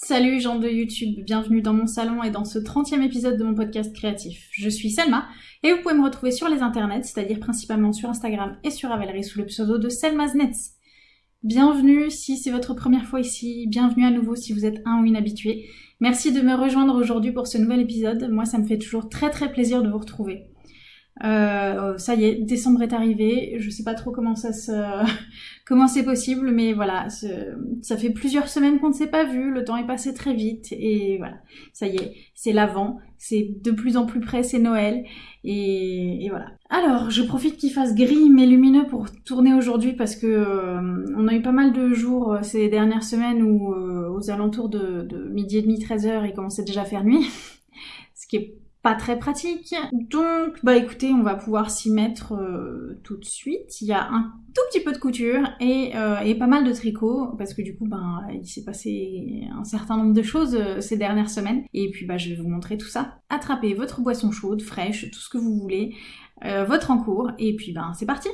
Salut gens de YouTube, bienvenue dans mon salon et dans ce 30e épisode de mon podcast créatif. Je suis Selma et vous pouvez me retrouver sur les internets, c'est-à-dire principalement sur Instagram et sur Ravelry sous le pseudo de Selma's Nets. Bienvenue si c'est votre première fois ici, bienvenue à nouveau si vous êtes un ou une habitué. Merci de me rejoindre aujourd'hui pour ce nouvel épisode, moi ça me fait toujours très très plaisir de vous retrouver. Euh, ça y est, décembre est arrivé. Je sais pas trop comment ça se, comment c'est possible, mais voilà, ça fait plusieurs semaines qu'on ne s'est pas vu. Le temps est passé très vite et voilà, ça y est, c'est l'avant, c'est de plus en plus près, c'est Noël et, voilà. Alors, je profite qu'il fasse gris mais lumineux pour tourner aujourd'hui parce que euh, on a eu pas mal de jours euh, ces dernières semaines où aux alentours de, de midi et demi, 13 heures, il commençait déjà à faire nuit, ce qui est pas très pratique. Donc, bah écoutez, on va pouvoir s'y mettre euh, tout de suite. Il y a un tout petit peu de couture et, euh, et pas mal de tricot parce que du coup, ben, il s'est passé un certain nombre de choses euh, ces dernières semaines. Et puis, bah, je vais vous montrer tout ça. Attrapez votre boisson chaude, fraîche, tout ce que vous voulez, votre encours, et puis, ben, c'est parti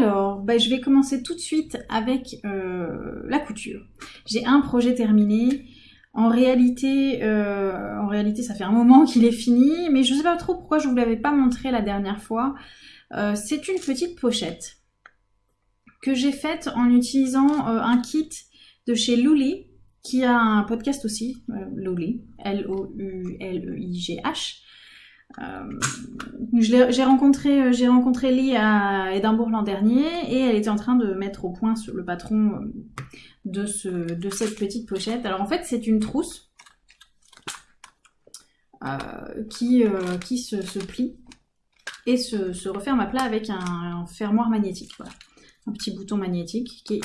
Alors, bah, je vais commencer tout de suite avec euh, la couture. J'ai un projet terminé. En réalité, euh, en réalité, ça fait un moment qu'il est fini, mais je ne sais pas trop pourquoi je ne vous l'avais pas montré la dernière fois. Euh, c'est une petite pochette que j'ai faite en utilisant un kit de chez Luli, qui a un podcast aussi, Luli, L-O-U-L-E-I-G-H. Euh, j'ai rencontré, euh, j'ai rencontré Lee à Édimbourg l'an dernier et elle était en train de mettre au point le patron euh, de, ce, de cette petite pochette. Alors en fait c'est une trousse qui, qui se, plie et se, referme à plat avec un, fermoir magnétique. Voilà. Un petit bouton magnétique qui est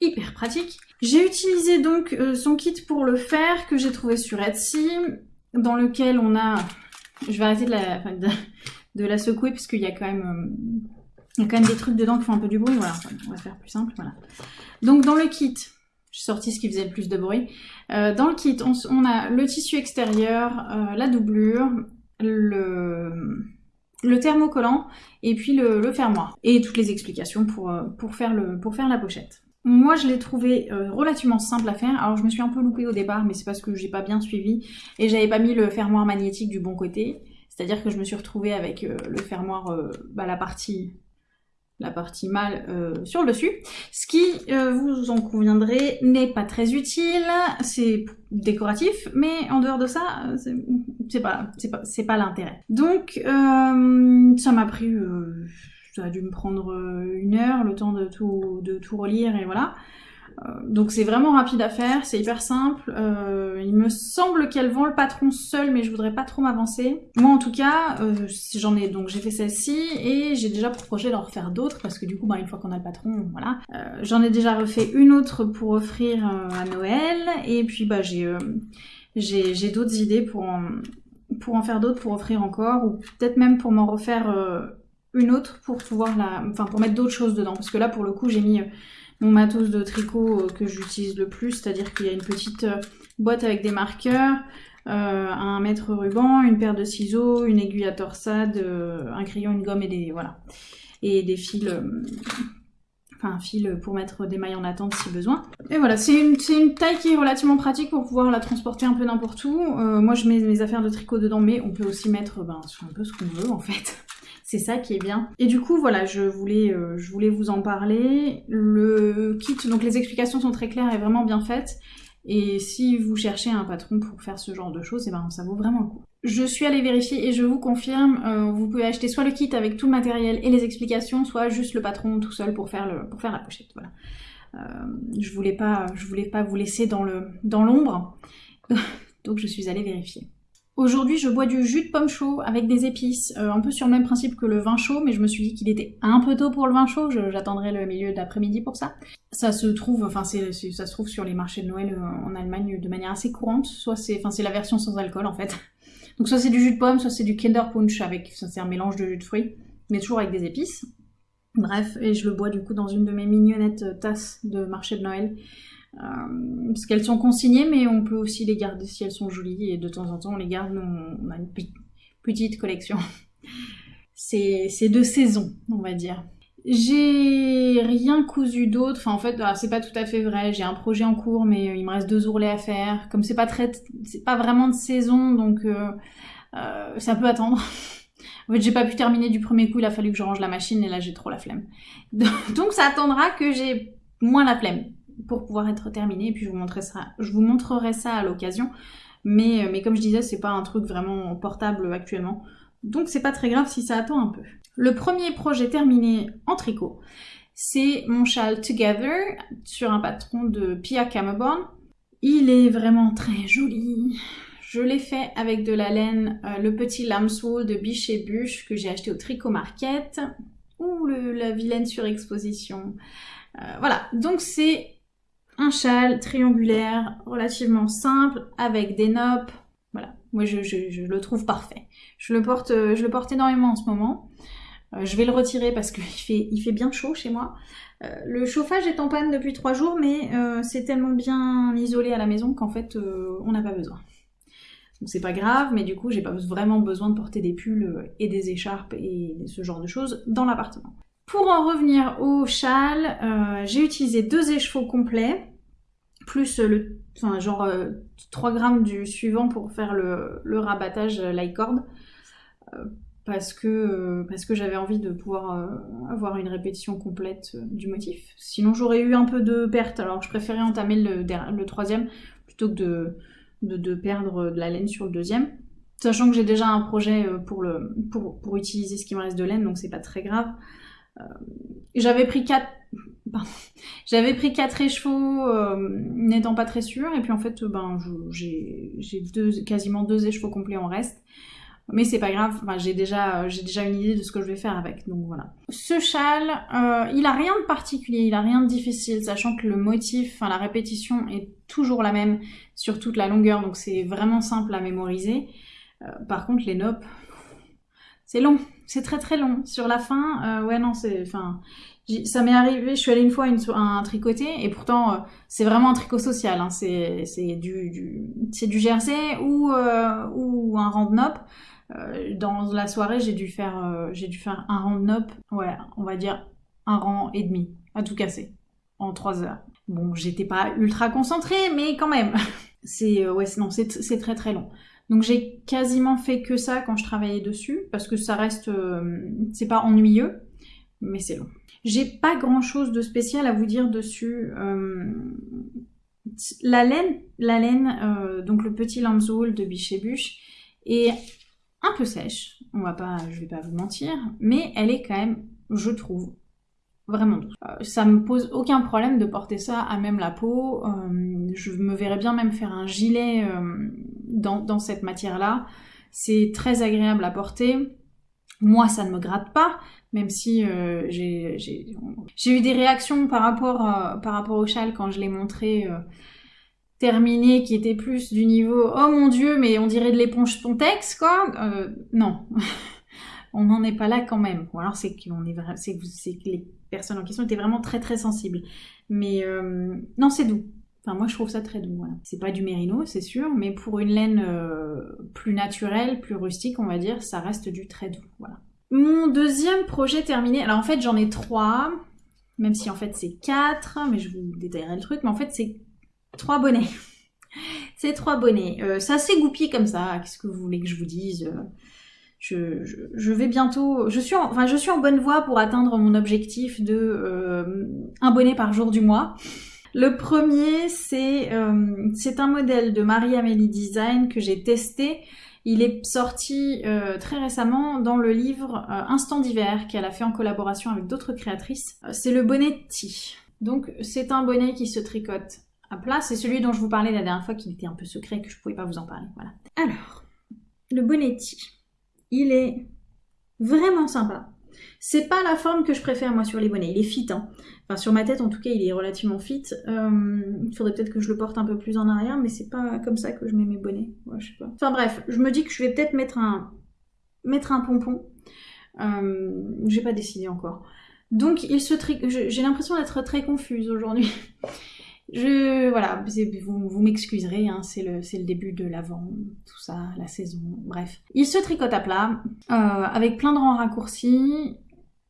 hyper pratique. J'ai utilisé donc son kit pour le faire que j'ai trouvé sur Etsy dans lequel on a je vais arrêter de la, secouer parce qu'il y a quand même... Euh, y a quand même des trucs dedans qui font un peu du bruit, voilà, on va faire plus simple, voilà. Donc dans le kit, j'ai sorti ce qui faisait le plus de bruit. Euh, dans le kit, on, a le tissu extérieur, euh, la doublure, le, thermocollant et puis le, fermoir. Et toutes les explications pour faire la pochette. Moi, je l'ai trouvé euh, relativement simple à faire. Alors, je me suis un peu loupée au départ, mais c'est parce que j'ai pas bien suivi et j'avais pas mis le fermoir magnétique du bon côté. C'est-à-dire que je me suis retrouvée avec euh, le fermoir, euh, bah, la partie la partie mâle sur le dessus, ce qui, vous en conviendrez, n'est pas très utile, c'est décoratif, mais en dehors de ça, c'est pas, pas, pas l'intérêt. Donc, ça m'a pris ça a dû me prendre euh, une heure, le temps de tout, relire et voilà. Euh, donc c'est vraiment rapide à faire, c'est hyper simple. Euh, il me semble qu'elle vend le patron seul, mais je voudrais pas trop m'avancer. Moi en tout cas, j'en ai donc j'ai fait celle-ci et j'ai déjà pour projet d'en refaire d'autres parce que du coup, bah, une fois qu'on a le patron, voilà. j'en ai déjà refait une autre pour offrir à Noël et puis bah j'ai d'autres idées pour pour en faire d'autres pour offrir encore ou peut-être même pour m'en refaire une autre pour pouvoir la, enfin pour mettre d'autres choses dedans. Parce que là, pour le coup, j'ai mis euh, mon matos de tricot euh, que j'utilise le plus, c'est-à-dire qu'il y a une petite euh, boîte avec des marqueurs, un mètre ruban, une paire de ciseaux, une aiguille à torsade, un crayon, une gomme et des voilà et des fils. Enfin, un fil pour mettre des mailles en attente si besoin. Et voilà, c'est une, une, taille qui est relativement pratique pour pouvoir la transporter un peu n'importe où. moi, je mets mes affaires de tricot dedans, mais on peut aussi mettre ben, un peu ce qu'on veut en fait. C'est ça qui est bien. Et du coup, voilà, je voulais, euh, je voulais vous en parler. Le kit, donc les explications sont très claires et vraiment bien faites. Et si vous cherchez un patron pour faire ce genre de choses, et eh ben ça vaut vraiment le coup. Je suis allée vérifier et je vous confirme, euh, vous pouvez acheter soit le kit avec tout le matériel et les explications, soit juste le patron tout seul pour faire, la pochette. Voilà. Euh, je voulais pas, je voulais pas vous laisser dans le dans l'ombre, donc je suis allée vérifier. Aujourd'hui, je bois du jus de pomme chaud avec des épices, euh, un peu sur le même principe que le vin chaud, mais je me suis dit qu'il était un peu tôt pour le vin chaud, j'attendrai le milieu d'après-midi pour ça. Ça se trouve, enfin ça se trouve sur les marchés de Noël euh, en Allemagne de manière assez courante, soit c'est, enfin c'est la version sans alcool en fait. Donc soit c'est du jus de pomme, soit c'est du Kinder Punch avec, c'est un mélange de jus de fruits, mais toujours avec des épices. Bref, et je le bois du coup dans une de mes mignonnettes tasses de marché de Noël. Euh, parce qu'elles sont consignées, mais on peut aussi les garder si elles sont jolies, et de temps en temps on les garde, on, a une petite collection. c'est de saison, on va dire. J'ai rien cousu d'autre. Enfin, en fait, c'est pas tout à fait vrai. J'ai un projet en cours, mais euh, il me reste deux ourlets à faire. Comme c'est pas très, c'est pas vraiment de saison, donc euh, euh, ça peut attendre. en fait, j'ai pas pu terminer du premier coup. Il a fallu que je range la machine et là, j'ai trop la flemme. donc, ça attendra que j'ai moins la flemme pour pouvoir être terminé. Et puis, je vous montrerai ça, à l'occasion. Mais, mais comme je disais, c'est pas un truc vraiment portable actuellement. Donc, c'est pas très grave si ça attend un peu. Le premier projet terminé en tricot, c'est mon châle Together sur un patron de Pia Cameborn. Il est vraiment très joli. Je l'ai fait avec de la laine, euh, le petit lambswool de Biche et Bûche que j'ai acheté au Tricot Market. Ou la vilaine surexposition. Euh, voilà, donc c'est un châle triangulaire relativement simple avec des noppes. Voilà, moi je, le trouve parfait. Je le, porte, je le porte énormément en ce moment. Euh, je vais le retirer parce qu'il fait, il fait bien chaud chez moi. Euh, le chauffage est en panne depuis trois jours, mais euh, c'est tellement bien isolé à la maison qu'en fait, on n'a pas besoin. Donc c'est pas grave, mais du coup, j'ai pas vraiment besoin de porter des pulls et des écharpes et ce genre de choses dans l'appartement. Pour en revenir au châle, j'ai utilisé deux écheveaux complets, plus le, genre 3 grammes du suivant pour faire le, rabattage parce que, euh, parce que j'avais envie de pouvoir euh, avoir une répétition complète euh, du motif. Sinon j'aurais eu un peu de perte, alors je préférais entamer le, troisième plutôt que de, de, perdre de la laine sur le deuxième. Sachant que j'ai déjà un projet pour, le, pour, pour, utiliser ce qui me reste de laine, donc c'est pas très grave. J'avais pris quatre... J'avais pris quatre écheveaux n'étant pas très sûre, et puis en fait ben, j'ai quasiment deux écheveaux complets en reste. Mais c'est pas grave, j'ai déjà, euh, j'ai déjà une idée de ce que je vais faire avec, donc voilà. Ce châle, euh, il a rien de particulier, il a rien de difficile, sachant que le motif, enfin la répétition est toujours la même sur toute la longueur, donc c'est vraiment simple à mémoriser. Euh, par contre, les noppes, c'est long, c'est très très long. Sur la fin, ouais non, c'est, enfin, ça m'est arrivé, je suis allée une fois à, un tricoté, et pourtant c'est vraiment un tricot social, hein, c'est du, jersey ou, ou un. Euh, dans la soirée, j'ai dû faire, euh, dû faire un ouais, on va dire un rang et demi, à tout casser, en trois heures. Bon, j'étais pas ultra concentrée, mais quand même. c'est, euh, ouais, non, c'est très très long. Donc j'ai quasiment fait que ça quand je travaillais dessus, parce que ça reste, c'est pas ennuyeux, mais c'est long. J'ai pas grand chose de spécial à vous dire dessus. la laine, la laine, donc le petit lambswool de Biche et un peu sèche, on va pas, je vais pas vous mentir, mais elle est quand même, je trouve, vraiment douce. Euh, ça me pose aucun problème de porter ça à même la peau. Euh, je me verrais bien même faire un gilet euh, dans, cette matière-là. C'est très agréable à porter. Moi, ça ne me gratte pas, même si j'ai eu des réactions par rapport, par rapport au châle quand je l'ai montré terminé qui était plus du niveau oh mon dieu mais on dirait de l'éponge Pontex quoi. Euh, non. On n'en est pas là quand même. Alors c'est que les personnes en question étaient vraiment très très sensibles. Mais euh, non c'est doux enfin moi je trouve ça très doux voilà. c'est pas du mérino c'est sûr mais pour une laine euh, plus naturelle plus rustique on va dire ça reste du très doux voilà mon deuxième projet terminé alors en fait j'en ai trois même si en fait c'est quatre mais je vous détaillerai le truc mais en fait c'est Trois bonnets. C'est trois bonnets. Euh, ça s'est goupillé comme ça. Qu'est-ce que vous voulez que je vous dise je, vais bientôt... Je suis, en, enfin, je suis en bonne voie pour atteindre mon objectif de euh, un bonnet par jour du mois. Le premier, c'est euh, c'est un modèle de Marie-Amélie Design que j'ai testé. Il est sorti très récemment dans le livre Instant d'hiver qu'elle a fait en collaboration avec d'autres créatrices. c'est le bonnet T. Donc c'est un bonnet qui se tricote à plat. C'est celui dont je vous parlais la dernière fois qui était un peu secret, que je pouvais pas vous en parler. Voilà. Alors, le bonnetti, il est vraiment sympa. C'est pas la forme que je préfère moi sur les bonnets, il est fit. Hein. Enfin sur ma tête en tout cas il est relativement fit. Euh, il faudrait peut-être que je le porte un peu plus en arrière mais c'est pas comme ça que je mets mes bonnets. Enfin bref, je me dis que je vais peut-être mettre un, mettre un pompon. Euh, J'ai pas décidé encore. Donc il se j'ai l'impression d'être très confuse aujourd'hui. Je, voilà, vous, vous m'excuserez, hein, c'est le, début de l'avant, tout ça, la saison, bref. Il se tricote à plat, euh, avec plein de rangs raccourcis.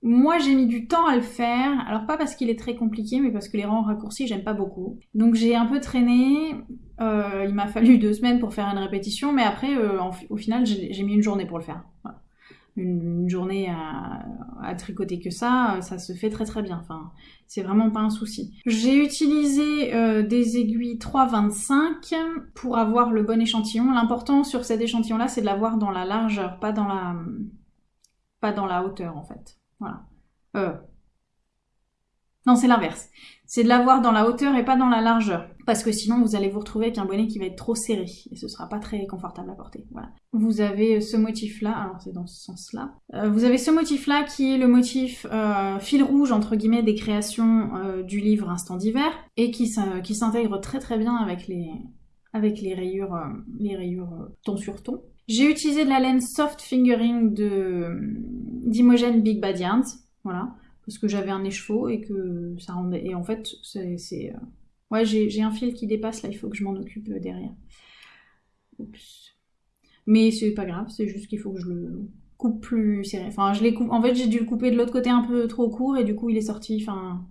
Moi, j'ai mis du temps à le faire, alors pas parce qu'il est très compliqué, mais parce que les rangs raccourcis, j'aime pas beaucoup. Donc j'ai un peu traîné, euh, il m'a fallu deux semaines pour faire une répétition, mais après, euh, au final, j'ai mis une journée pour le faire. Voilà une, journée à, tricoter que ça, ça se fait très très bien. Enfin, c'est vraiment pas un souci. J'ai utilisé euh, des aiguilles 3,25 pour avoir le bon échantillon. L'important sur cet échantillon-là, c'est de l'avoir dans la largeur, pas dans la, pas dans la hauteur en fait. Voilà. Euh, non, c'est l'inverse. C'est de l'avoir dans la hauteur et pas dans la largeur. Parce que sinon, vous allez vous retrouver avec un bonnet qui va être trop serré. Et ce sera pas très confortable à porter. Voilà. Vous avez ce motif-là. Alors, c'est dans ce sens-là. Euh, vous avez ce motif-là qui est le motif euh, fil rouge, entre guillemets, des créations euh, du livre Instant d'hiver. Et qui, s'intègre très très bien avec les rayures ton sur ton. J'ai utilisé de la laine soft fingering de d'Imogen Big Bad Yarns. Voilà parce que j'avais un écheveau et que ça rendait. Et en fait, c'est. Euh, ouais, j'ai un fil qui dépasse là, il faut que je m'en occupe euh, derrière. Oups. Mais c'est pas grave, c'est juste qu'il faut que je le coupe plus serré. Enfin, je l'ai coupe. En fait, j'ai dû le couper de l'autre côté un peu trop court et du coup, il est sorti. Enfin,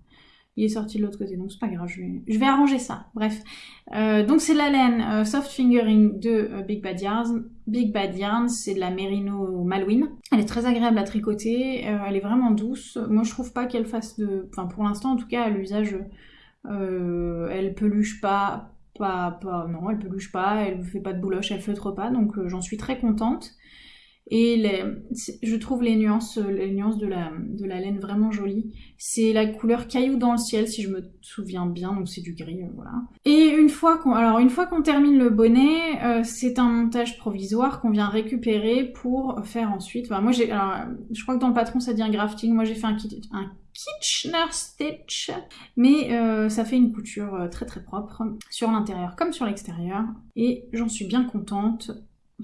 il est sorti de l'autre côté, donc c'est pas grave, je vais, arranger ça. Bref. Euh, donc c'est la laine euh, Soft Fingering de euh, Big Bad Yarns. Big Bad Yarns, c'est de la Merino Malouine. Elle est très agréable à tricoter, elle est vraiment douce. Moi je trouve pas qu'elle fasse de... Enfin pour l'instant en tout cas à l'usage, elle peluche pas, pas, pas... Non, elle peluche pas, elle fait pas de bouloche, elle feutre pas, donc j'en suis très contente. Et les, je trouve les nuances, les nuances de la, de la laine vraiment jolies. C'est la couleur caillou dans le ciel, si je me souviens bien, donc c'est du gris, euh, voilà. Et une fois qu'on, alors une fois qu'on termine le bonnet, euh, c'est un montage provisoire qu'on vient récupérer pour faire ensuite. Moi j'ai, je crois que dans le patron ça dit un grafting. Moi j'ai fait un, un Kitchener Stitch, mais euh, ça fait une couture très très propre sur l'intérieur comme sur l'extérieur, et j'en suis bien contente.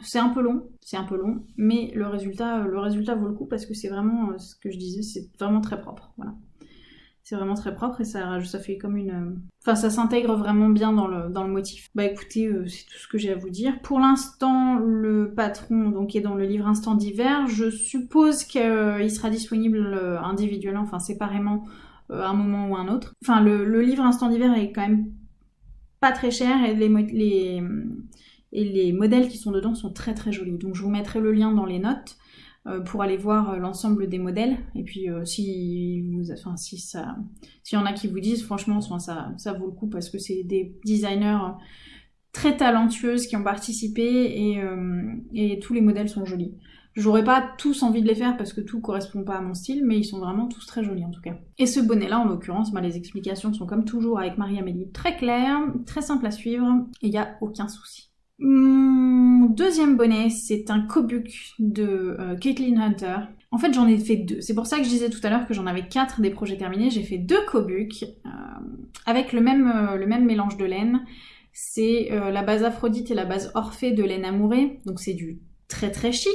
C'est un peu long, c'est un peu long, mais le résultat, le résultat vaut le coup parce que c'est vraiment, euh, ce que je disais, c'est vraiment très propre. Voilà. C'est vraiment très propre et ça, ça fait comme une... Euh, enfin, ça s'intègre vraiment bien dans le, dans le motif. Bah écoutez, euh, c'est tout ce que j'ai à vous dire. Pour l'instant, le patron donc, est dans le livre Instant d'hiver. Je suppose qu'il sera disponible individuellement, enfin séparément, à un moment ou un autre. Enfin, le, le livre Instant d'hiver est quand même pas très cher et les, les, et les modèles qui sont dedans sont très très jolis. Donc je vous mettrai le lien dans les notes euh, pour aller voir euh, l'ensemble des modèles. Et puis euh, si vous, enfin si s'il y en a qui vous disent, franchement, ça, ça vaut le coup parce que c'est des designers très talentueuses qui ont participé et, et tous les modèles sont jolis. J'aurais pas tous envie de les faire parce que tout correspond pas à mon style, mais ils sont vraiment tous très jolis en tout cas. Et ce bonnet-là, en l'occurrence, bah, les explications sont comme toujours avec Marie-Amélie très claires, très simples à suivre, et il n'y a aucun souci. Mon deuxième bonnet, c'est un Kobuk de euh, Caitlin Hunter. En fait, j'en ai fait deux. C'est pour ça que je disais tout à l'heure que j'en avais quatre des projets terminés. J'ai fait deux Kobuk euh, avec le même, euh, le même mélange de laine. C'est la base Aphrodite et la base Orphée de laine amourée. Donc c'est du très très chic.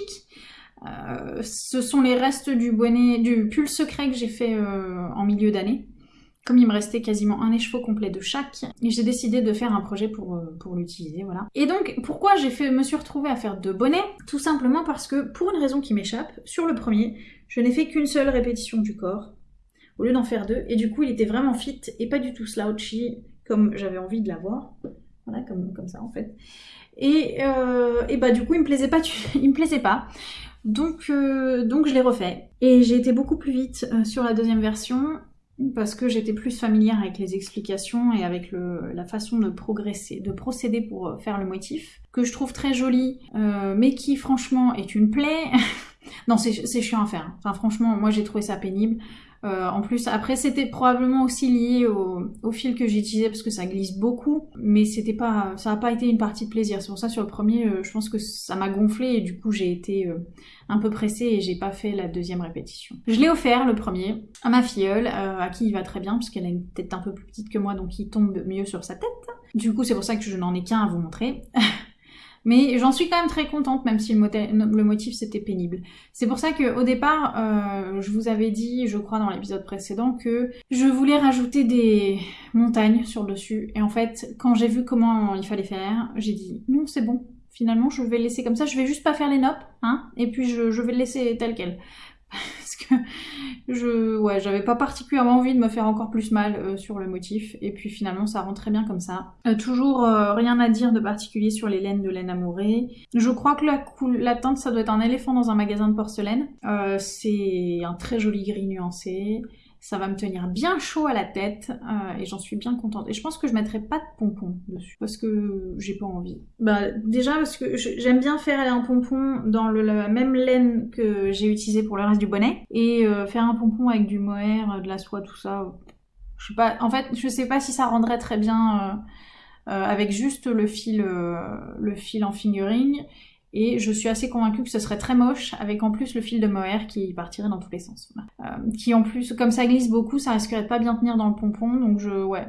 ce sont les restes du bonnet, du pull secret que j'ai fait en milieu d'année. Comme il me restait quasiment un écheveau complet de chaque, j'ai décidé de faire un projet pour, euh, l'utiliser, voilà. Et donc, pourquoi j'ai fait, me suis retrouvée à faire deux bonnets? Tout simplement parce que, pour une raison qui m'échappe, sur le premier, je n'ai fait qu'une seule répétition du corps, au lieu d'en faire deux, et du coup, il était vraiment fit et pas du tout slouchy, comme j'avais envie de l'avoir. Voilà, comme, comme ça, en fait. Et, euh, bah, du coup, il me plaisait pas, il me plaisait pas. Donc, euh, donc je l'ai refait. Et j'ai été beaucoup plus vite sur la deuxième version parce que j'étais plus familière avec les explications et avec la façon de progresser, de procéder pour euh, faire le motif, que je trouve très joli, euh, mais qui franchement est une plaie. non, c'est chiant à faire. Enfin, franchement, moi j'ai trouvé ça pénible. Euh, en plus, après, c'était probablement aussi lié au, fil que j'utilisais parce que ça glisse beaucoup, mais c'était pas, ça n'a pas été une partie de plaisir. C'est pour ça sur le premier, euh, je pense que ça m'a gonflé et du coup j'ai été euh, un peu pressée et j'ai pas fait la deuxième répétition. Je l'ai offert le premier à ma filleule, à qui il va très bien puisqu'elle a une tête un peu plus petite que moi, donc il tombe mieux sur sa tête. Du coup, c'est pour ça que je n'en ai qu'un à vous montrer. Mais j'en suis quand même très contente, même si le, motif c'était pénible. C'est pour ça que au départ, euh, je vous avais dit, je crois dans l'épisode précédent, que je voulais rajouter des montagnes sur dessus. Et en fait, quand j'ai vu comment il fallait faire, j'ai dit non, c'est bon. Finalement, je vais laisser comme ça. Je vais juste pas faire les noppes, hein, et puis je vais le laisser tel quel. Parce que je, ouais, j'avais pas particulièrement envie de me faire encore plus mal euh, sur le motif. Et puis finalement, ça rend très bien comme ça. Euh, toujours euh, rien à dire de particulier sur les laines de laine amourée. Je crois que la, la teinte, ça doit être un éléphant dans un magasin de porcelaine. c'est un très joli gris nuancé. Ça va me tenir bien chaud à la tête euh, et j'en suis bien contente. Et je pense que je mettrai pas de pompons dessus parce que j'ai pas envie. Bah déjà parce que j'aime bien faire un pompon dans le, la même laine que j'ai utilisé pour le reste du bonnet et euh, faire un pompon avec du mohair, de la soie, tout ça. Je pas. En fait, je sais pas si ça rendrait très bien euh, avec juste le fil, le fil en fingering et je suis assez convaincue que ce serait très moche avec en plus le fil de mohair qui partirait dans tous les sens. Euh, qui en plus, comme ça glisse beaucoup, ça risquerait de pas bien tenir dans le pompon, donc je, ouais,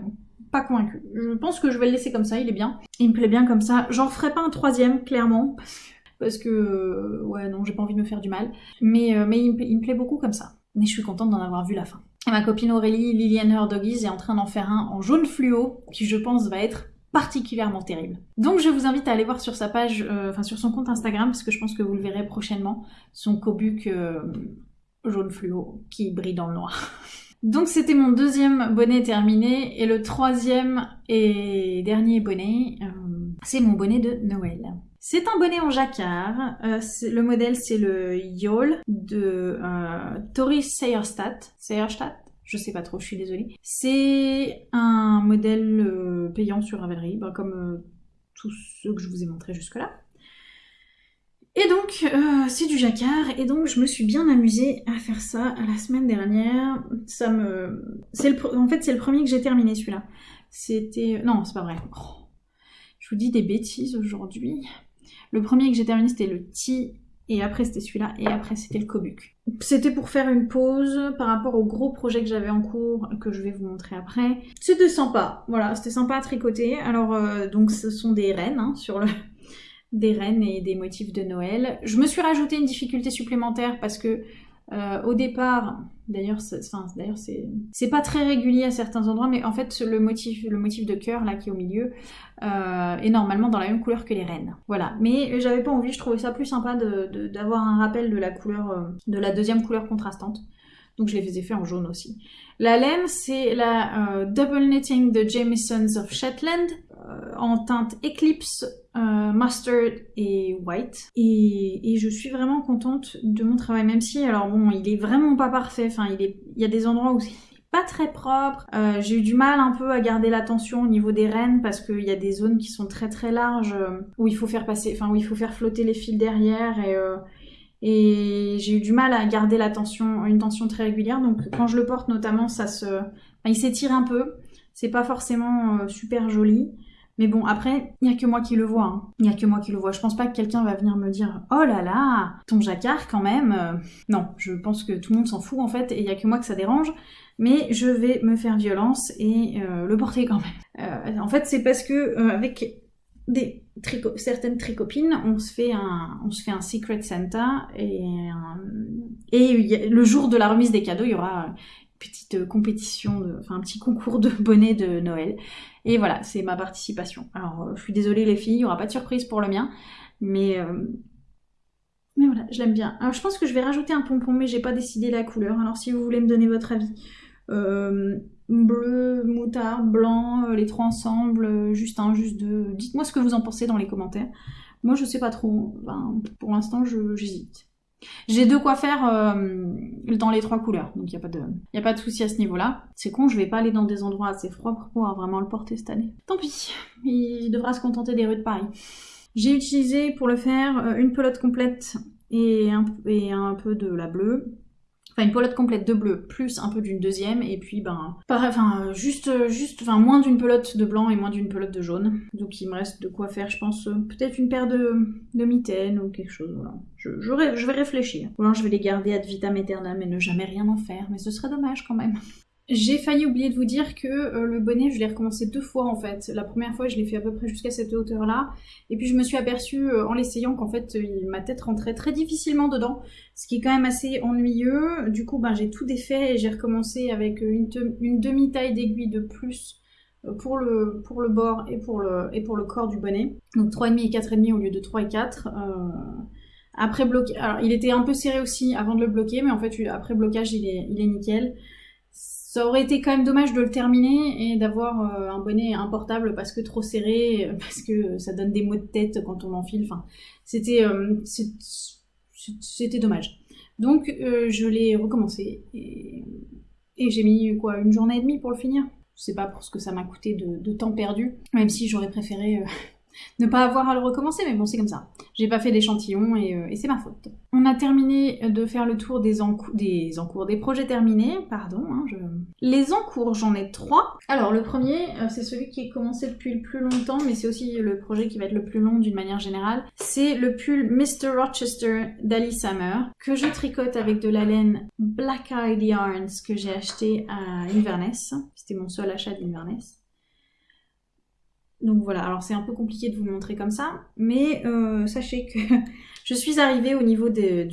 pas convaincue. Je pense que je vais le laisser comme ça, il est bien. Il me plaît bien comme ça. J'en ferai pas un troisième, clairement, parce que, euh, ouais, non, j'ai pas envie de me faire du mal. Mais, euh, mais il, me, plaît beaucoup comme ça. Mais je suis contente d'en avoir vu la fin. Et ma copine Aurélie, Liliane Her Doggies, est en train d'en faire un en jaune fluo, qui je pense va être particulièrement terrible. Donc je vous invite à aller voir sur sa page, euh, enfin sur son compte Instagram, parce que je pense que vous le verrez prochainement, son cobuc euh, jaune fluo qui brille dans le noir. Donc c'était mon deuxième bonnet terminé, et le troisième et dernier bonnet, euh, c'est mon bonnet de Noël. C'est un bonnet en jacquard. le modèle, c'est le Yol de Tori Seyerstadt. Seyerstadt je sais pas trop, je suis désolée. C'est un modèle euh, payant sur Ravelry, ben, comme euh, tous ceux que je vous ai montrés jusque-là. Et donc, euh, c'est du jacquard, et donc je me suis bien amusée à faire ça la semaine dernière. Ça me... Le... En fait, c'est le premier que j'ai terminé, celui-là. C'était... Non, c'est pas vrai. Oh. Je vous dis des bêtises aujourd'hui. Le premier que j'ai terminé, c'était le T et après c'était celui-là, et après c'était le Kobuk. C'était pour faire une pause par rapport au gros projet que j'avais en cours, que je vais vous montrer après. C'était sympa, voilà, c'était sympa à tricoter. Alors, euh, donc ce sont des rennes, hein, sur le... des rennes et des motifs de Noël. Je me suis rajouté une difficulté supplémentaire parce que euh, au départ, d'ailleurs, c'est pas très régulier à certains endroits, mais en fait le motif, de cœur là qui est au milieu euh, est normalement dans la même couleur que les rennes. Voilà, mais j'avais pas envie, je trouvais ça plus sympa d'avoir un rappel de la couleur, euh, de la deuxième couleur contrastante. Donc je les faisais faire en jaune aussi. La laine, c'est la Double Knitting de Jamison's of Shetland en teinte Eclipse euh, mustard et white. Et, je suis vraiment contente de mon travail, même si, alors bon, il est vraiment pas parfait. Enfin, il, est, il y a des endroits où c'est pas très propre. Euh, j'ai eu du mal un peu à garder l'attention au niveau des rennes parce qu'il y a des zones qui sont très très larges euh, où il faut faire passer, enfin où il faut faire flotter les fils derrière et et j'ai eu du mal à garder la tension, une tension très régulière. Donc quand je le porte notamment, ça se, il s'étire un peu. C'est pas forcément super joli. Mais bon, après, il n'y a que moi qui le vois. Hein. Il n'y a que moi qui le vois. Je pense pas que quelqu'un va venir me dire Oh là là, ton jacquard quand même. Euh, non, je pense que tout le monde s'en fout en fait et il n'y a que moi que ça dérange. Mais je vais me faire violence et euh, le porter quand même. Euh, en fait, c'est parce que avec des certaines tricopines, on se fait un, on se fait un secret Santa et, le jour de la remise des cadeaux, il y aura petite compétition, enfin un petit concours de bonnets de Noël. Et voilà, c'est ma participation. Alors, euh, je suis désolée les filles, il n'y aura pas de surprise pour le mien, mais euh, mais voilà, je l'aime bien. Alors, je pense que je vais rajouter un pompon, mais j'ai pas décidé la couleur. Alors, si vous voulez me donner votre avis, euh, bleu, moutarde, blanc, les trois ensemble, juste un, juste deux. Dites-moi ce que vous en pensez dans les commentaires. Moi, je sais pas trop. pour l'instant, j'hésite. J'ai de quoi faire euh, dans les trois couleurs, donc il n'y a pas de, y a de souci à ce niveau-là. C'est con, je vais pas aller dans des endroits assez froids pour pouvoir vraiment le porter cette année. Tant pis, il devra se contenter des rues de Paris. J'ai utilisé pour le faire euh, une pelote complète et un peu de la bleue, enfin une pelote complète de bleu plus un peu d'une deuxième et puis ben pareil enfin juste juste enfin moins d'une pelote de blanc et moins d'une pelote de jaune. Donc il me reste de quoi faire je pense peut-être une paire de, de mitaines ou quelque chose voilà. Je, je, vais réfléchir. Ou alors je vais les garder ad vitam aeternam et ne jamais rien en faire mais ce serait dommage quand même J'ai failli oublier de vous dire que euh, le bonnet, je l'ai recommencé deux fois en fait. La première fois, je l'ai fait à peu près jusqu'à cette hauteur-là. Et puis je me suis aperçue euh, en l'essayant qu'en fait, ma tête rentrait très difficilement dedans. Ce qui est quand même assez ennuyeux. Du coup, ben, j'ai tout défait et j'ai recommencé avec une, demi-taille d'aiguille de plus euh, pour le, pour le bord et pour le, et pour le corps du bonnet. Donc 3,5 et 4,5 au lieu de 3 et 4. après bloqué, alors il était un peu serré aussi avant de le bloquer, mais en fait après blocage il est, il est nickel. Ça aurait été quand même dommage de le terminer et d'avoir euh, un bonnet importable parce que trop serré, parce que ça donne des maux de tête quand on l'enfile. Enfin, c'était euh, dommage. Donc euh, je l'ai recommencé et, j'ai mis quoi une journée et demie pour le finir. Je sais pas pour ce que ça m'a coûté de, temps perdu, même si j'aurais préféré ne pas avoir à le recommencer, mais bon, c'est comme ça. J'ai pas fait d'échantillon et, euh, c'est ma faute. On a terminé de faire le tour des, encours, des projets terminés, pardon. Hein. Les encours, j'en ai trois. Alors, le premier, euh, c'est celui qui est commencé depuis le plus longtemps, mais c'est aussi le projet qui va être le plus long d'une manière générale. C'est le pull Mr. Rochester d'Alice Hammer, que je tricote avec de la laine Black Eyed Yarns que j'ai acheté à Inverness. C'était mon seul achat d'Inverness. Donc voilà, alors c'est un peu compliqué de vous montrer comme ça, mais euh, sachez que je suis arrivée au niveau des,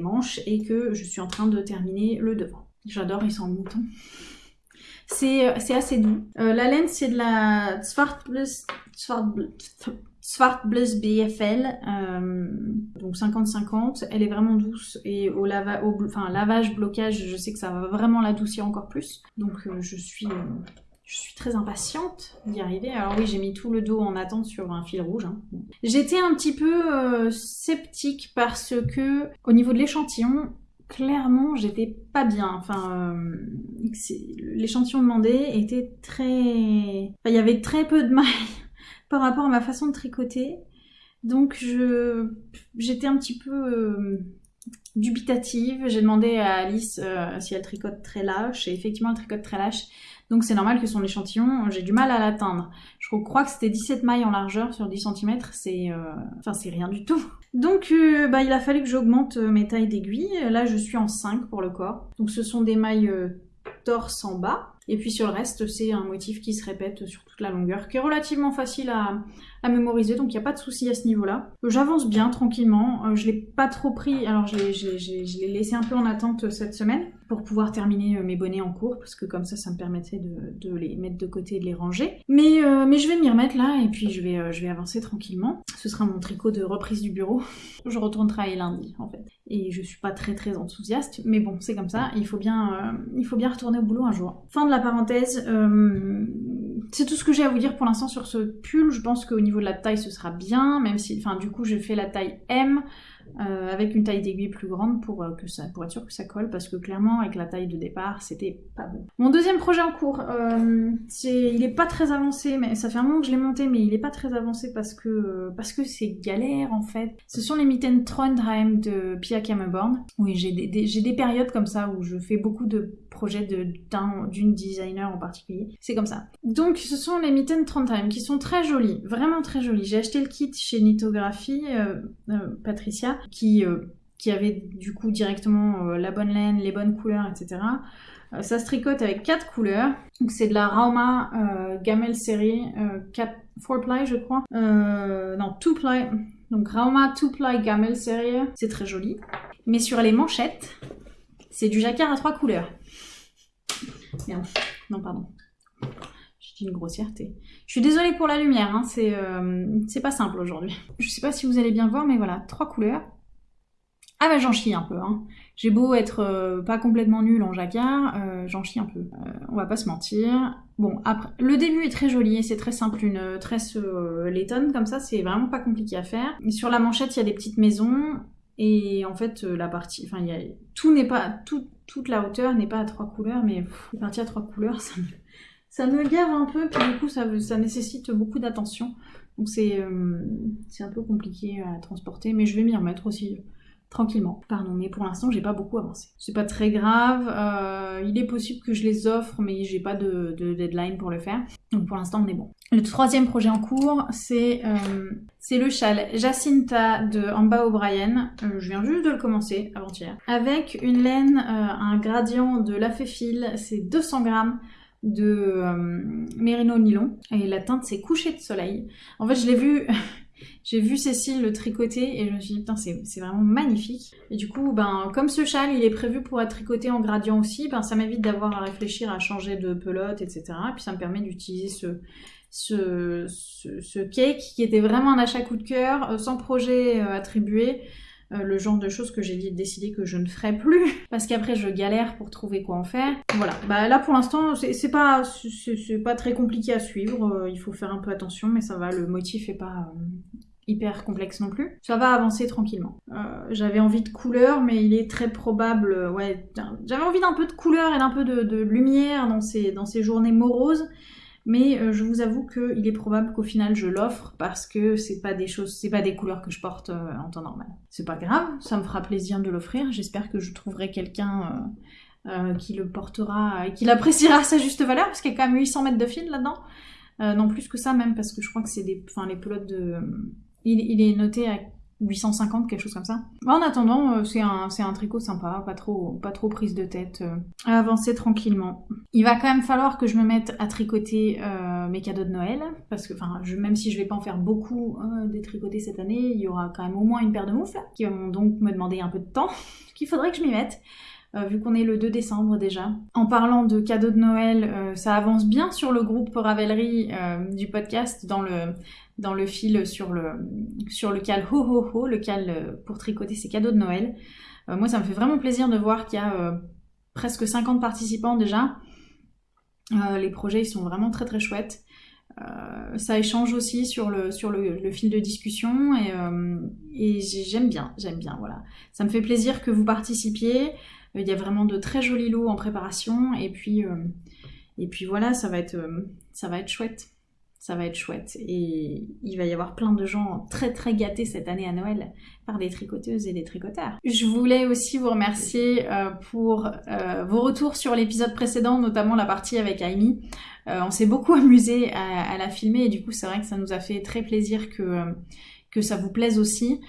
manches et que je suis en train de terminer le devant. J'adore, ils sont en mouton. C'est euh, assez doux. Euh, la laine, c'est de la Svartblus, BFL, donc 50-50. Elle est vraiment douce et au, lavage, blocage, je sais que ça va vraiment l'adoucir encore plus. Donc je suis je suis très impatiente d'y arriver. Alors oui, j'ai mis tout le dos en attente sur un fil rouge. Hein. J'étais un petit peu euh, sceptique parce que au niveau de l'échantillon, clairement, j'étais pas bien. Enfin, euh, l'échantillon demandé était très... il y avait très peu de mailles par rapport à ma façon de tricoter. Donc j'étais un petit peu euh, dubitative. J'ai demandé à Alice si elle tricote très lâche et effectivement elle tricote très lâche. Donc c'est normal que son échantillon, j'ai du mal à l'atteindre. Je crois que c'était 17 mailles en largeur sur 10 cm, c'est euh, enfin c'est rien du tout. Donc euh, bah, il a fallu que j'augmente euh, mes tailles d'aiguilles. Là je suis en 5 pour le corps. Donc ce sont des mailles torse en bas. Et puis sur le reste, c'est un motif qui se répète sur toute la longueur, qui est relativement facile à, mémoriser, donc il n'y a pas de souci à ce niveau-là. J'avance bien, tranquillement. Je l'ai pas trop pris, alors je l'ai laissé un peu en attente cette semaine pour pouvoir terminer euh, mes bonnets en cours, parce que comme ça, ça me permettait de, les mettre de côté et de les ranger. Mais, euh, mais je vais m'y remettre là, et puis je vais, euh, je vais avancer tranquillement. Ce sera mon tricot de reprise du bureau. je retourne travailler lundi, en fait. Et je suis pas très très enthousiaste, mais bon, c'est comme ça, il faut, bien, il faut bien retourner au boulot un jour. Fin de la parenthèse, c'est tout ce que j'ai à vous dire pour l'instant sur ce pull. Je pense qu'au niveau de la taille, ce sera bien, même si, enfin, du coup, je fais la taille M. Euh, avec une taille d'aiguille plus grande pour, euh, que ça, pour être sûr que ça colle, parce que clairement, avec la taille de départ, c'était pas bon. Mon deuxième projet en cours, euh, il est pas très avancé, mais ça fait un moment que je l'ai monté, mais il est pas très avancé parce que parce que c'est galère en fait. Ce sont les mitaines Trondheim de Pia Kammerborn. Oui, j'ai des, des périodes comme ça où je fais beaucoup de projets d'une designer en particulier. C'est comme ça. Donc, ce sont les mitaines Trondheim qui sont très jolies, vraiment très jolies. J'ai acheté le kit chez Nitographie, Patricia, qui, euh, qui avait du coup directement euh, la bonne laine, les bonnes couleurs, etc. Euh, ça se tricote avec quatre couleurs. Donc c'est de la Rauma Gamel série 4 ply je crois. non, 2 ply. Donc Rauma 2 ply Gamel série. C'est très joli. Mais sur les manchettes, c'est du jacquard à trois couleurs. Non, pardon. J'ai dit une grossièreté. Je suis désolée pour la lumière, hein. c'est pas simple aujourd'hui. Je sais pas si vous allez bien voir, mais voilà, trois couleurs. Ah bah j'en chie un peu, hein. J'ai beau être euh, pas complètement nulle en jacquard, euh, j'en chie un peu. Euh, on va pas se mentir. Bon, après, le début est très joli et c'est très simple, une tresse laitonne comme ça, c'est vraiment pas compliqué à faire. Sur la manchette, il y a des petites maisons et en fait, la partie, enfin, tout n'est pas, toute la hauteur n'est pas à trois couleurs, mais la partie à trois couleurs, ça me, ça un peu, puis du coup, ça, ça nécessite beaucoup d'attention. Donc c'est un peu compliqué à transporter, mais je vais m'y remettre aussi tranquillement. Pardon, mais pour l'instant, j'ai pas beaucoup avancé. C'est pas très grave. euh, il est possible que je les offre, mais j'ai pas de, de deadline pour le faire. Donc pour l'instant, on est bon. Le troisième projet en cours, c'est euh, le châle Jacinta de Amba O'Brien. Euh, je viens juste de le commencer avant-hier. Avec une laine, un gradient de la fil, c'est 200 grammes de mérino nylon et la teinte c'est coucher de soleil. En fait, je l'ai vu, j'ai vu Cécile le tricoter et je me suis dit putain c'est vraiment magnifique. Et du coup, ben comme ce châle il est prévu pour être tricoté en gradient aussi, ben ça m'évite d'avoir à réfléchir à changer de pelote, etc. Et puis ça me permet d'utiliser ce ce, ce, ce cake qui était vraiment un achat coup de cœur, euh, sans projet euh, attribué. Euh, le genre de choses que j'ai décidé que je ne ferai plus parce qu'après je galère pour trouver quoi en faire. Voilà, bah là pour l'instant c'est pas pas très compliqué à suivre, euh, il faut faire un peu attention mais ça va, le motif est pas euh, hyper complexe non plus. Ça va avancer tranquillement. J'avais envie de couleur mais il est très probable, ouais, j'avais envie d'un peu de couleur et d'un peu de, de lumière dans dans ces journées moroses. Mais euh, je vous avoue qu'il est probable qu'au final je l'offre parce que c'est pas des choses, c'est pas des couleurs que je porte euh, en temps normal. C'est pas grave, ça me fera plaisir de l'offrir. J'espère que je trouverai quelqu'un euh, qui le portera et qui l'appréciera à sa juste valeur parce qu'il y a quand même 800 mètres de fil là-dedans. Non plus que ça même parce que je crois que c'est des, enfin les pelotes de, il, il est noté à 850 quelque chose comme ça. En attendant, euh, c'est un, tricot sympa, pas trop, pas trop prise de tête, euh, avancer tranquillement. Il va quand même falloir que je me mette à tricoter euh, mes cadeaux de Noël, parce que, enfin, même si je vais pas en faire beaucoup euh, des tricotés cette année, il y aura quand même au moins une paire de moufles qui vont donc me demander un peu de temps, qu'il faudrait que je m'y mette. vu qu'on est le 2 décembre déjà. En parlant de cadeaux de Noël, ça avance bien sur le groupe Ravelry du podcast dans le dans le fil sur le sur le cal ho ho ho, le cal euh, pour tricoter ses cadeaux de Noël. Euh, moi, ça me fait vraiment plaisir de voir qu'il y a euh, presque 50 participants déjà. Les projets ils sont vraiment très très chouettes. Ça échange aussi sur le fil de discussion et, et j'ai- j'aime bien, j'aime bien, voilà. Ça me fait plaisir que vous participiez. Il y a vraiment de très jolis lots en préparation et puis et puis voilà, ça va être ça va être chouette. Ça va être chouette et il va y avoir plein de gens très très gâtés cette année à Noël par des tricoteuses et des tricoteurs. Je voulais aussi vous remercier euh, pour euh, vos retours sur l'épisode précédent, notamment la partie avec Amy. Euh, on s'est beaucoup amusé à, la filmer et du coup c'est vrai que ça nous a fait très plaisir que ça vous plaise aussi.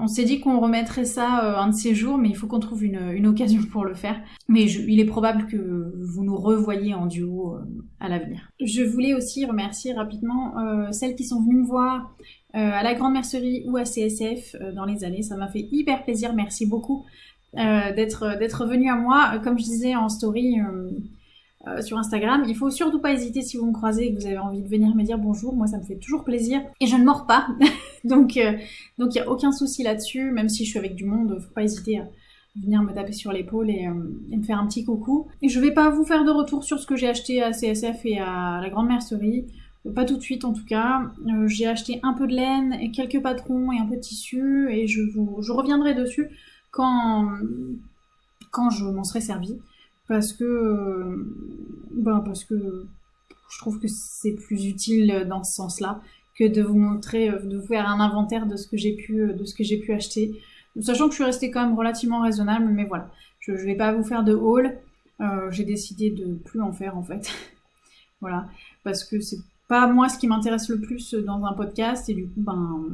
On s'est dit qu'on remettrait ça euh, un de ces jours, mais il faut qu'on trouve une, occasion pour le faire. Mais il est probable que vous nous revoyiez en duo euh, à l'avenir. Je voulais aussi remercier rapidement euh, celles qui sont venues me voir à la Grande Mercerie ou à CSF dans les années. Ça m'a fait hyper plaisir. Merci beaucoup d'être d'être venu à moi. Comme je disais en story euh, euh, sur Instagram, il faut surtout pas hésiter si vous me croisez et que vous avez envie de venir me dire bonjour. Moi, ça me fait toujours plaisir et je ne mords pas. donc euh, il y a aucun souci là-dessus. Même si je suis avec du monde, faut pas hésiter à venir me taper sur l'épaule et, euh, et me faire un petit coucou. Et je vais pas vous faire de retour sur ce que j'ai acheté à CSF et à la Grande Mercerie. Pas tout de suite en tout cas. Euh, j'ai acheté un peu de laine, et quelques patrons et un peu de tissu et je, vous, je reviendrai dessus quand, quand je m'en serai servi. Parce que, euh, ben parce que je trouve que c'est plus utile dans ce sens-là que de vous montrer, euh, de vous faire un inventaire de ce que j'ai pu, euh, de ce que j'ai pu acheter. Sachant que je suis restée quand même relativement raisonnable, mais voilà. Je, je vais pas vous faire de haul. Euh, j'ai décidé de plus en faire en fait. voilà. Parce que c'est pas moi ce qui m'intéresse le plus dans un podcast et du coup ben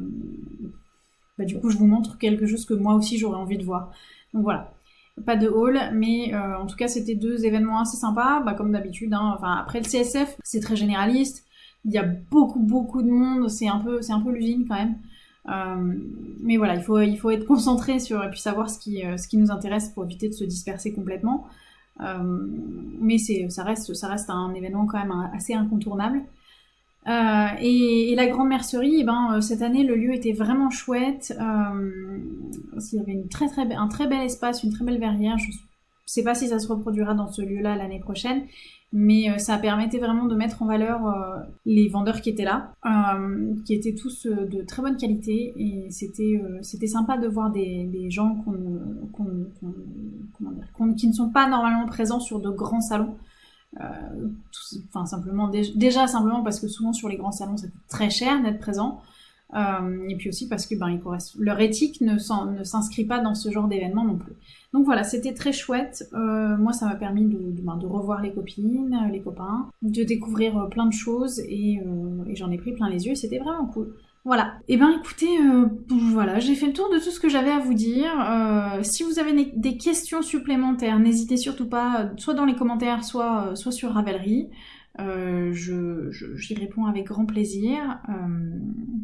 bah, du coup je vous montre quelque chose que moi aussi j'aurais envie de voir donc voilà pas de haul mais euh, en tout cas c'était deux événements assez sympas bah, comme d'habitude hein. enfin après le CSF c'est très généraliste. Il y a beaucoup beaucoup de monde. C'est un peu c'est un peu l'usine quand même. Euh, mais voilà il faut il faut être concentré sur et puis savoir ce qui euh, ce qui nous intéresse pour éviter de se disperser complètement. Euh, mais c'est ça reste ça reste un événement quand même assez incontournable euh, et, la grande mercerie, eh ben, euh, cette année, le lieu était vraiment chouette. Euh, il y avait une très, très, un très bel espace, une très belle verrière. Je ne sais pas si ça se reproduira dans ce lieu-là l'année prochaine, mais ça permettait vraiment de mettre en valeur les vendeurs qui étaient là, qui étaient tous de très bonne qualité. Et c'était c'était sympa de voir des, gens qui ne sont pas normalement présents sur de grands salons. Euh, simplement dé- déjà simplement parce que souvent sur les grands salons ça coûte très cher d'être présent Euh, et puis aussi parce que ben, leur éthique ne s'inscrit pas dans ce genre d'événement non plus. Donc voilà, c'était très chouette. Euh, moi, ça m'a permis de, ben, revoir les copines, les copains, de découvrir plein de choses et, et j'en ai pris plein les yeux c'était vraiment cool. Voilà. Eh ben écoutez, voilà, j'ai fait le tour de tout ce que j'avais à vous dire. si vous avez des questions supplémentaires, n'hésitez surtout pas, soit dans les commentaires, soit, soit sur Ravelry. Euh, j'y réponds avec grand plaisir. Euh,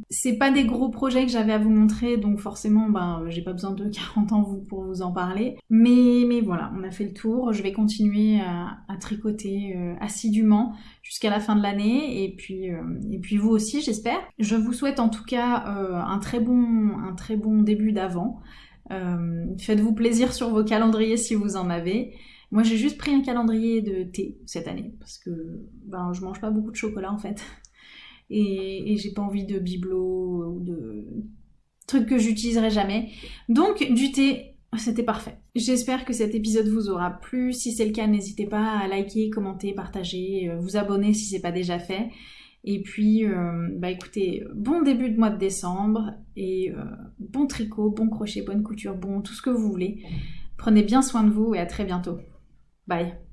c'est pas des gros projets que j'avais à vous montrer, donc forcément, ben, j'ai pas besoin de 40 ans pour vous en parler. Mais, mais voilà, on a fait le tour. Je vais continuer à, tricoter euh, assidûment jusqu'à la fin de l'année, et puis, et puis vous aussi, j'espère. Je vous souhaite en tout cas un très bon, un très bon début d'avant. Faites-vous plaisir sur vos calendriers si vous en avez. Moi, j'ai juste pris un calendrier de thé cette année parce que ben, je mange pas beaucoup de chocolat en fait. Et, j'ai pas envie de bibelot ou de trucs que j'utiliserai jamais. Donc, du thé, c'était parfait. J'espère que cet épisode vous aura plu. Si c'est le cas, n'hésitez pas à liker, commenter, partager, euh, vous abonner si c'est pas déjà fait. Et puis, euh, bah écoutez, bon début de mois de décembre et euh, bon tricot, bon crochet, bonne couture, bon tout ce que vous voulez. Prenez bien soin de vous et à très bientôt. Bye.